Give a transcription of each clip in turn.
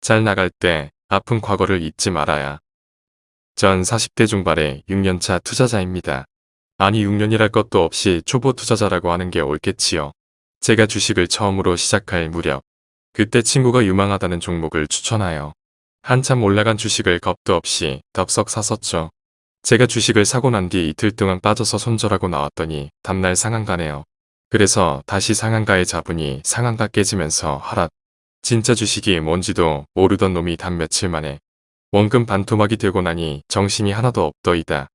잘 나갈 때 아픈 과거를 잊지 말아야. 전 40대 중반의 6년차 투자자입니다. 아니 6년이랄 것도 없이 초보 투자자라고 하는 게 옳겠지요. 제가 주식을 처음으로 시작할 무렵 그때 친구가 유망하다는 종목을 추천하여 한참 올라간 주식을 겁도 없이 덥석 샀었죠. 제가 주식을 사고 난 뒤 이틀 동안 빠져서 손절하고 나왔더니 다음날 상한가네요. 그래서 다시 상한가에 잡으니 상한가 깨지면서 하락. 진짜 주식이 뭔지도 모르던 놈이 단 며칠 만에 원금 반토막이 되고 나니 정신이 하나도 없더이다.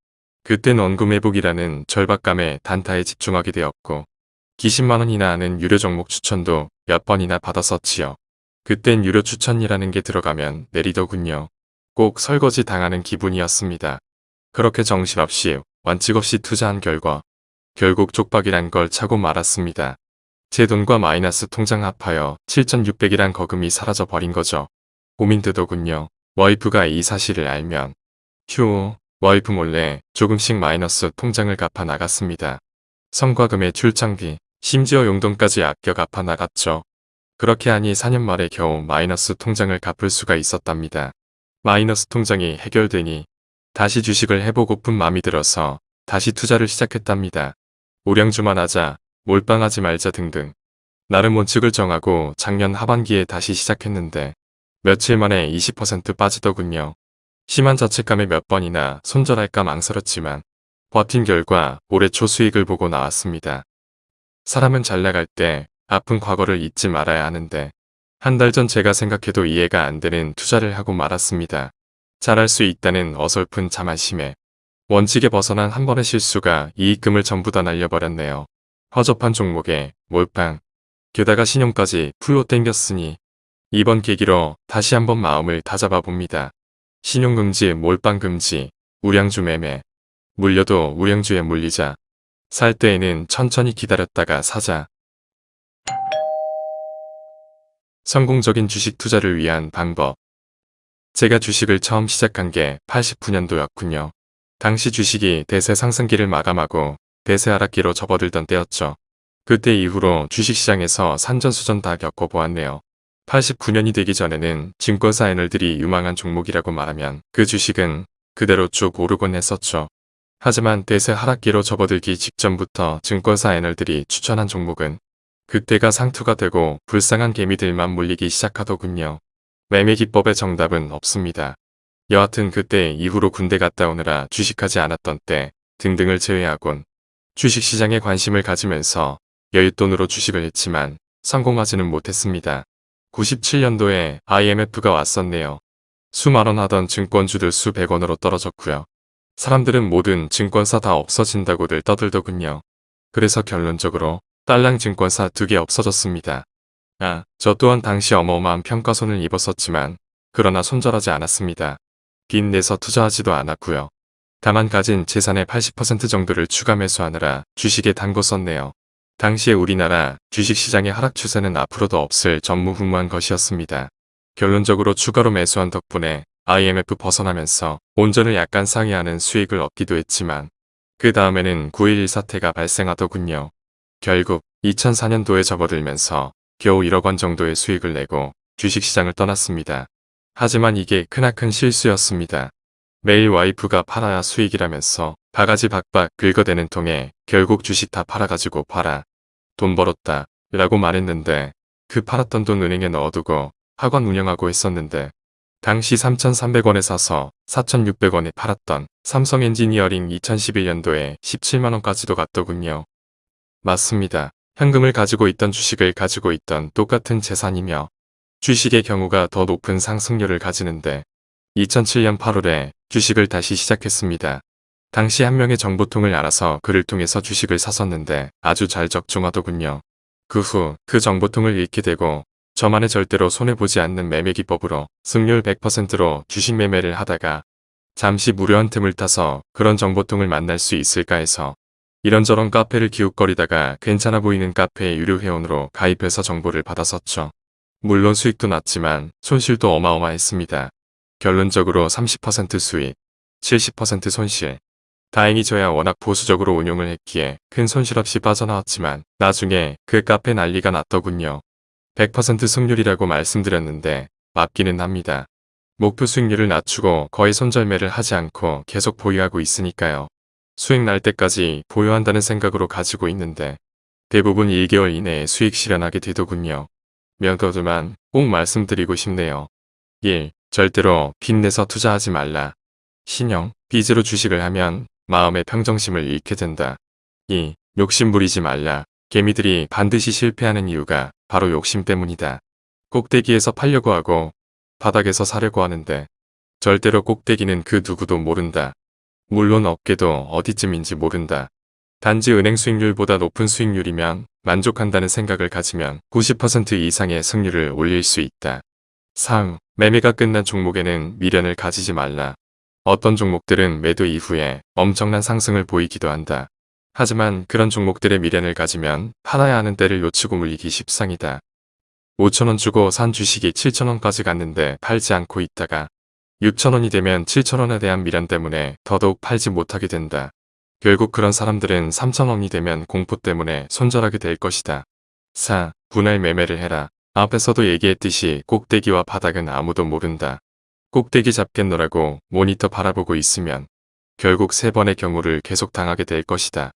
그땐 원금 회복이라는 절박감에 단타에 집중하게 되었고 기십만 원이나 하는 유료 종목 추천도 몇 번이나 받았었지요. 그땐 유료 추천이라는 게 들어가면 내리더군요. 꼭 설거지 당하는 기분이었습니다. 그렇게 정신없이 완칙 없이 투자한 결과 결국 족박이란 걸 차고 말았습니다. 제 돈과 마이너스 통장 합하여 7,600이란 거금이 사라져 버린 거죠. 고민되더군요. 와이프가 이 사실을 알면 휴 와이프 몰래 조금씩 마이너스 통장을 갚아 나갔습니다. 성과금의 출장비 심지어 용돈까지 아껴 갚아 나갔죠. 그렇게 하니 4년 말에 겨우 마이너스 통장을 갚을 수가 있었답니다. 마이너스 통장이 해결되니 다시 주식을 해보고픈 마음이 들어서 다시 투자를 시작했답니다. 우량주만 하자, 몰빵하지 말자 등등. 나름 원칙을 정하고 작년 하반기에 다시 시작했는데 며칠 만에 20% 빠지더군요. 심한 자책감에 몇 번이나 손절할까 망설였지만 버틴 결과 올해 초 수익을 보고 나왔습니다. 사람은 잘 나갈 때 아픈 과거를 잊지 말아야 하는데 한 달 전 제가 생각해도 이해가 안 되는 투자를 하고 말았습니다. 잘할 수 있다는 어설픈 자만심에 원칙에 벗어난 한 번의 실수가 이익금을 전부 다 날려버렸네요. 허접한 종목에 몰빵 게다가 신용까지 풀로 땡겼으니 이번 계기로 다시 한번 마음을 다잡아 봅니다. 신용금지, 몰빵금지, 우량주 매매 물려도 우량주에 물리자 살 때에는 천천히 기다렸다가 사자 성공적인 주식 투자를 위한 방법 제가 주식을 처음 시작한 게 89년도였군요. 당시 주식이 대세 상승기를 마감하고 대세 하락기로 접어들던 때였죠. 그때 이후로 주식시장에서 산전수전 다 겪어보았네요. 89년이 되기 전에는 증권사 애널들이 유망한 종목이라고 말하면 그 주식은 그대로 쭉 오르곤 했었죠. 하지만 대세 하락기로 접어들기 직전부터 증권사 애널들이 추천한 종목은 그때가 상투가 되고 불쌍한 개미들만 몰리기 시작하더군요. 매매 기법의 정답은 없습니다. 여하튼 그때 이후로 군대 갔다 오느라 주식하지 않았던 때 등등을 제외하곤 주식시장에 관심을 가지면서 여윳돈으로 주식을 했지만 성공하지는 못했습니다. 97년도에 IMF가 왔었네요. 수만원 하던 증권주들 수백 원으로 떨어졌고요. 사람들은 모든 증권사 다 없어진다고들 떠들더군요. 그래서 결론적으로 딸랑 증권사 두 개 없어졌습니다. 아, 저 또한 당시 어마어마한 평가손을 입었었지만 그러나 손절하지 않았습니다. 빚 내서 투자하지도 않았고요. 다만 가진 재산의 80% 정도를 추가 매수하느라 주식에 담궈 썼네요. 당시에 우리나라 주식시장의 하락 추세는 앞으로도 없을 전무후무한 것이었습니다. 결론적으로 추가로 매수한 덕분에 IMF 벗어나면서 온전을 약간 상회하는 수익을 얻기도 했지만 그 다음에는 9.11 사태가 발생하더군요. 결국 2004년도에 접어들면서 겨우 1억 원 정도의 수익을 내고 주식시장을 떠났습니다. 하지만 이게 크나큰 실수였습니다. 매일 와이프가 팔아야 수익이라면서 바가지 박박 긁어대는 통에 결국 주식 다 팔아가지고 팔아. 돈 벌었다. 라고 말했는데 그 팔았던 돈 은행에 넣어두고 학원 운영하고 있었는데 당시 3,300원에 사서 4,600원에 팔았던 삼성 엔지니어링 2011년도에 17만원까지도 갔더군요. 맞습니다. 현금을 가지고 있던 주식을 가지고 있던 똑같은 재산이며 주식의 경우가 더 높은 상승률을 가지는데 2007년 8월에 주식을 다시 시작했습니다. 당시 한 명의 정보통을 알아서 그를 통해서 주식을 샀었는데 아주 잘 적중하더군요. 그후그 정보통을 잃게 되고 저만의 절대로 손해보지 않는 매매 기법으로 승률 100%로 주식 매매를 하다가 잠시 무료한 틈을 타서 그런 정보통을 만날 수 있을까 해서 이런저런 카페를 기웃거리다가 괜찮아 보이는 카페의 유료 회원으로 가입해서 정보를 받았었죠. 물론 수익도 났지만 손실도 어마어마했습니다. 결론적으로 30% 수익, 70% 손실. 다행히 저야 워낙 보수적으로 운용을 했기에 큰 손실 없이 빠져나왔지만 나중에 그 카페 난리가 났더군요. 100% 승률이라고 말씀드렸는데 맞기는 합니다. 목표 수익률을 낮추고 거의 손절매를 하지 않고 계속 보유하고 있으니까요. 수익 날 때까지 보유한다는 생각으로 가지고 있는데 대부분 1개월 이내에 수익 실현하게 되더군요. 명거두만 꼭 말씀드리고 싶네요. 1. 절대로 빚내서 투자하지 말라. 신용, 빚으로 주식을 하면 마음의 평정심을 잃게 된다. 2. 욕심 부리지 말라. 개미들이 반드시 실패하는 이유가 바로 욕심 때문이다. 꼭대기에서 팔려고 하고 바닥에서 사려고 하는데 절대로 꼭대기는 그 누구도 모른다. 물론 어깨도 어디쯤인지 모른다. 단지 은행 수익률보다 높은 수익률이면 만족한다는 생각을 가지면 90% 이상의 승률을 올릴 수 있다. 3. 매매가 끝난 종목에는 미련을 가지지 말라. 어떤 종목들은 매도 이후에 엄청난 상승을 보이기도 한다. 하지만 그런 종목들의 미련을 가지면 팔아야 하는 때를 놓치고 물리기 십상이다. 5천원 주고 산 주식이 7천원까지 갔는데 팔지 않고 있다가 6천원이 되면 7천원에 대한 미련 때문에 더더욱 팔지 못하게 된다. 결국 그런 사람들은 3천원이 되면 공포 때문에 손절하게 될 것이다. 4. 분할 매매를 해라. 앞에서도 얘기했듯이 꼭대기와 바닥은 아무도 모른다. 꼭대기 잡겠노라고 모니터 바라보고 있으면 결국 세 번의 경우를 계속 당하게 될 것이다.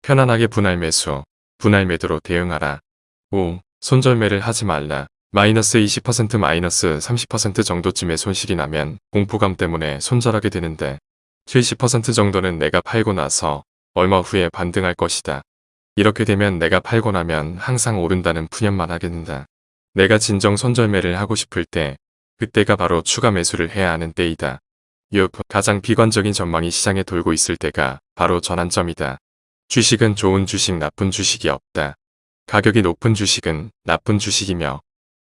편안하게 분할 매수, 분할 매도로 대응하라. 5. 손절매를 하지 말라. 마이너스 20% 마이너스 30% 정도쯤의 손실이 나면 공포감 때문에 손절하게 되는데 70% 정도는 내가 팔고 나서 얼마 후에 반등할 것이다. 이렇게 되면 내가 팔고 나면 항상 오른다는 푸념만 하게 된다. 내가 진정 손절매를 하고 싶을 때 그때가 바로 추가 매수를 해야 하는 때이다. 6. 가장 비관적인 전망이 시장에 돌고 있을 때가 바로 전환점이다. 주식은 좋은 주식 나쁜 주식이 없다. 가격이 높은 주식은 나쁜 주식이며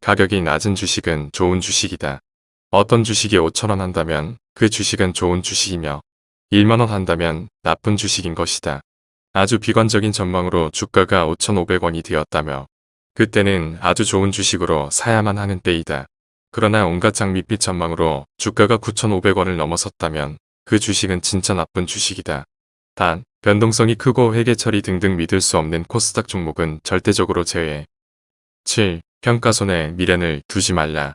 가격이 낮은 주식은 좋은 주식이다. 어떤 주식이 5천원 한다면 그 주식은 좋은 주식이며 1만원 한다면 나쁜 주식인 것이다. 아주 비관적인 전망으로 주가가 5,500원이 되었다며 그때는 아주 좋은 주식으로 사야만 하는 때이다. 그러나 온갖 장밋빛 전망으로 주가가 9,500원을 넘어섰다면 그 주식은 진짜 나쁜 주식이다. 단, 변동성이 크고 회계 처리 등등 믿을 수 없는 코스닥 종목은 절대적으로 제외. 7. 평가손에 미련을 두지 말라.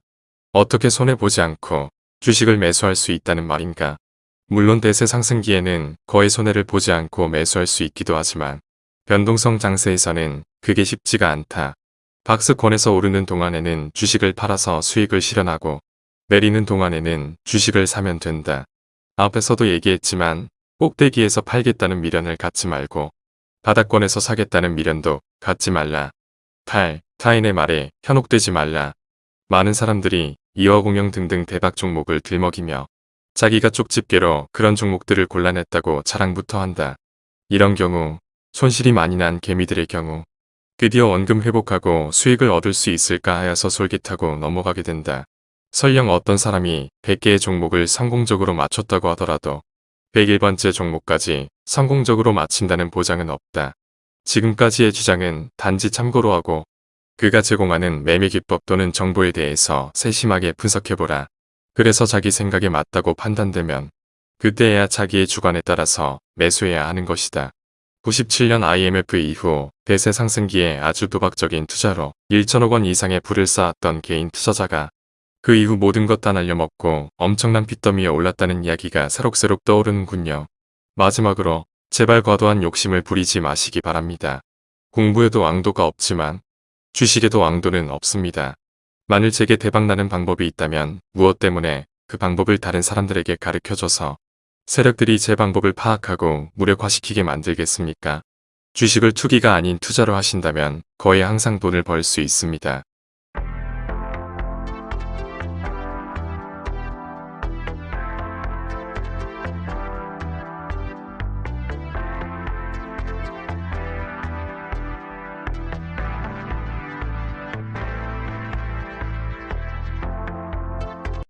어떻게 손해보지 않고 주식을 매수할 수 있다는 말인가. 물론 대세 상승기에는 거의 손해를 보지 않고 매수할 수 있기도 하지만 변동성 장세에서는 그게 쉽지가 않다. 박스권에서 오르는 동안에는 주식을 팔아서 수익을 실현하고 내리는 동안에는 주식을 사면 된다. 앞에서도 얘기했지만 꼭대기에서 팔겠다는 미련을 갖지 말고 바닥권에서 사겠다는 미련도 갖지 말라. 8. 타인의 말에 현혹되지 말라. 많은 사람들이 이어공영 등등 대박 종목을 들먹이며 자기가 쪽집게로 그런 종목들을 골라냈다고 자랑부터 한다. 이런 경우 손실이 많이 난 개미들의 경우 드디어 원금 회복하고 수익을 얻을 수 있을까 하여서 솔깃하고 넘어가게 된다. 설령 어떤 사람이 100개의 종목을 성공적으로 맞췄다고 하더라도 101번째 종목까지 성공적으로 마친다는 보장은 없다. 지금까지의 주장은 단지 참고로 하고 그가 제공하는 매매 기법 또는 정보에 대해서 세심하게 분석해보라. 그래서 자기 생각에 맞다고 판단되면 그때야 자기의 주관에 따라서 매수해야 하는 것이다. 97년 IMF 이후 대세 상승기에 아주 도박적인 투자로 1천억 원 이상의 부를 쌓았던 개인 투자자가 그 이후 모든 것 다 날려먹고 엄청난 빚더미에 올랐다는 이야기가 새록새록 떠오르는군요. 마지막으로 제발 과도한 욕심을 부리지 마시기 바랍니다. 공부에도 왕도가 없지만 주식에도 왕도는 없습니다. 만일 제게 대박나는 방법이 있다면 무엇 때문에 그 방법을 다른 사람들에게 가르쳐줘서 세력들이 제 방법을 파악하고 무력화시키게 만들겠습니까? 주식을 투기가 아닌 투자로 하신다면 거의 항상 돈을 벌 수 있습니다.